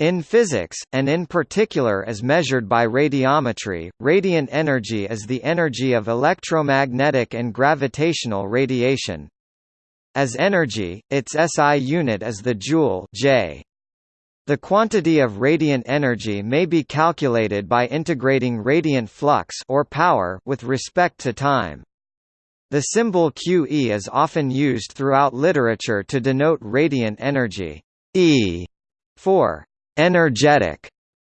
In physics, and in particular as measured by radiometry, radiant energy is the energy of electromagnetic and gravitational radiation. As energy, its SI unit is the joule J. The quantity of radiant energy may be calculated by integrating radiant flux or power with respect to time. The symbol QE is often used throughout literature to denote radiant energy. E for energetic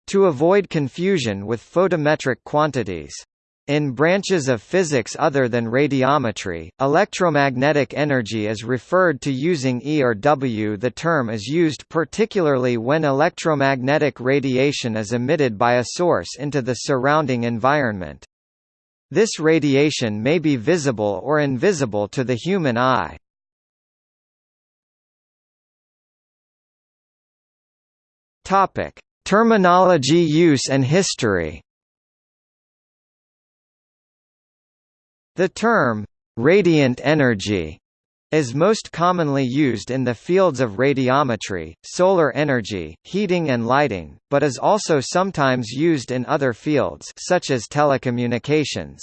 to avoid confusion with photometric quantities. In branches of physics other than radiometry, electromagnetic energy is referred to using E or W. The term is used particularly when electromagnetic radiation is emitted by a source into the surrounding environment. This radiation may be visible or invisible to the human eye. Topic: Terminology use and history. The term radiant energy is most commonly used in the fields of radiometry, solar energy, heating and lighting, but is also sometimes used in other fields such as telecommunications.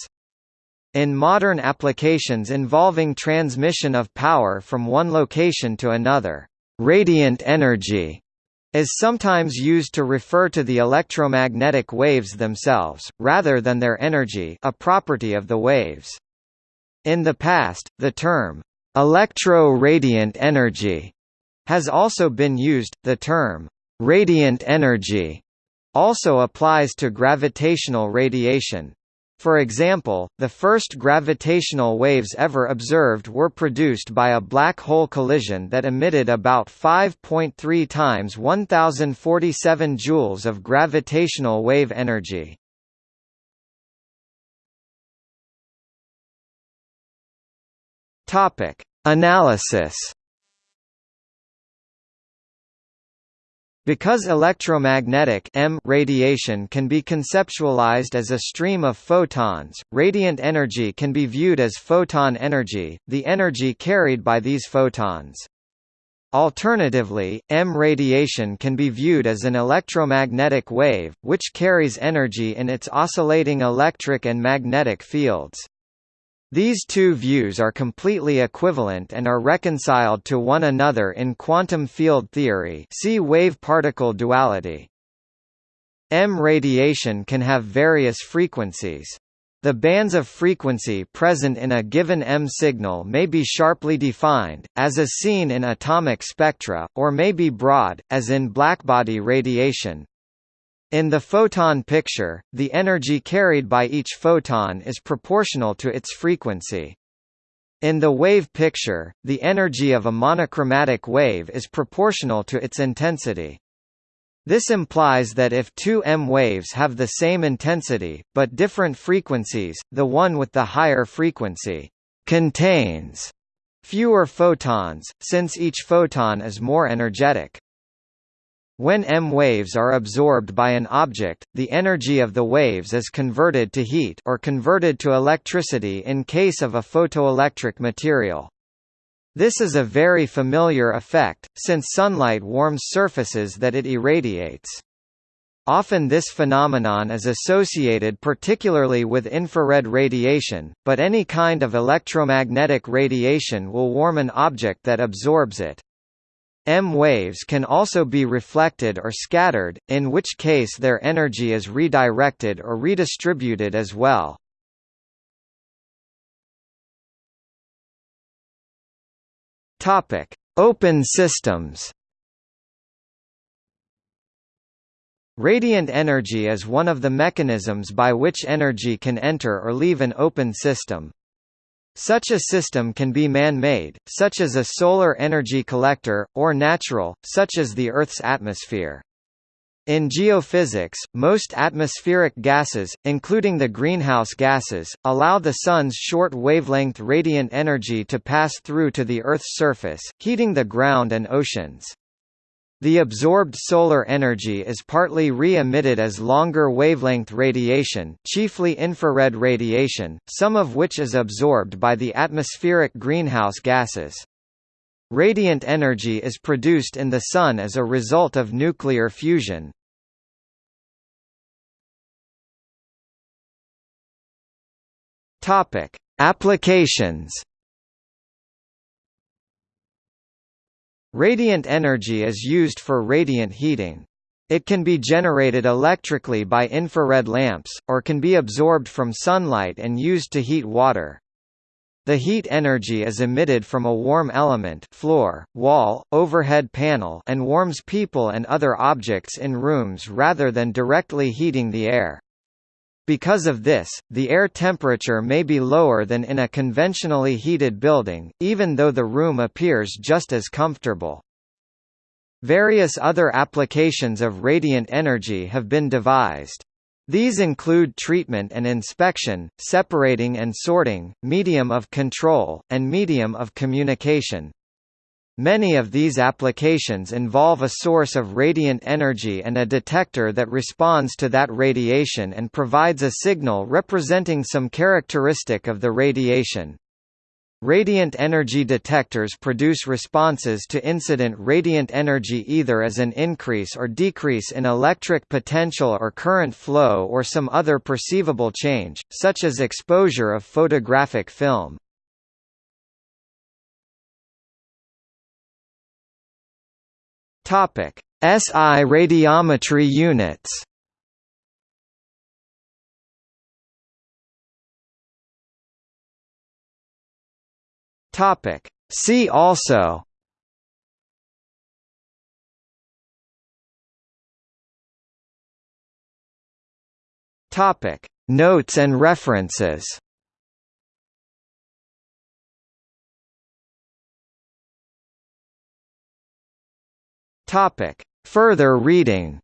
In modern applications involving transmission of power from one location to another, radiant energy is sometimes used to refer to the electromagnetic waves themselves, rather than their energy a property of the waves. In the past, the term, electro-radiant energy, has also been used. The term, radiant energy, also applies to gravitational radiation, for example, the first gravitational waves ever observed were produced by a black hole collision that emitted about 5.3 times 1047 joules of gravitational wave energy. Topic: Analysis Because electromagnetic M radiation can be conceptualized as a stream of photons, radiant energy can be viewed as photon energy, the energy carried by these photons. Alternatively, M radiation can be viewed as an electromagnetic wave, which carries energy in its oscillating electric and magnetic fields. These two views are completely equivalent and are reconciled to one another in quantum field theory see wave-particle duality. M radiation can have various frequencies. The bands of frequency present in a given M signal may be sharply defined, as is seen in atomic spectra, or may be broad, as in blackbody radiation. In the photon picture, the energy carried by each photon is proportional to its frequency. In the wave picture, the energy of a monochromatic wave is proportional to its intensity. This implies that if two M waves have the same intensity, but different frequencies, the one with the higher frequency contains fewer photons, since each photon is more energetic. When M waves are absorbed by an object, the energy of the waves is converted to heat or converted to electricity in case of a photoelectric material. This is a very familiar effect, since sunlight warms surfaces that it irradiates. Often this phenomenon is associated particularly with infrared radiation, but any kind of electromagnetic radiation will warm an object that absorbs it. M waves can also be reflected or scattered, in which case their energy is redirected or redistributed as well. Topic: Open systems. Radiant energy is one of the mechanisms by which energy can enter or leave an open system. Such a system can be man-made, such as a solar energy collector, or natural, such as the Earth's atmosphere. In geophysics, most atmospheric gases, including the greenhouse gases, allow the Sun's short wavelength radiant energy to pass through to the Earth's surface, heating the ground and oceans. The absorbed solar energy is partly re-emitted as longer wavelength radiation chiefly infrared radiation, some of which is absorbed by the atmospheric greenhouse gases. Radiant energy is produced in the Sun as a result of nuclear fusion. Applications. Radiant energy is used for radiant heating. It can be generated electrically by infrared lamps, or can be absorbed from sunlight and used to heat water. The heat energy is emitted from a warm element floor, wall, overhead panel and warms people and other objects in rooms rather than directly heating the air. Because of this, the air temperature may be lower than in a conventionally heated building, even though the room appears just as comfortable. Various other applications of radiant energy have been devised. These include treatment and inspection, separating and sorting, medium of control, and medium of communication. Many of these applications involve a source of radiant energy and a detector that responds to that radiation and provides a signal representing some characteristic of the radiation. Radiant energy detectors produce responses to incident radiant energy either as an increase or decrease in electric potential or current flow or some other perceivable change, such as exposure of photographic film. Topic: SI radiometry units. Topic: See also. Topic: Notes and references. Topic. Further reading